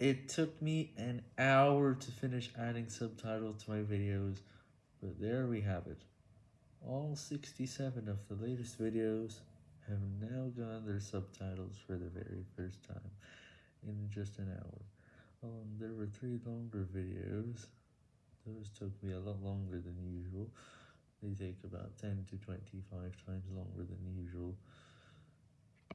It took me an hour to finish adding subtitles to my videos, but there we have it. All 67 of the latest videos have now gotten their subtitles for the very first time in just an hour. Um, there were three longer videos. Those took me a lot longer than usual. They take about 10 to 25 times longer than.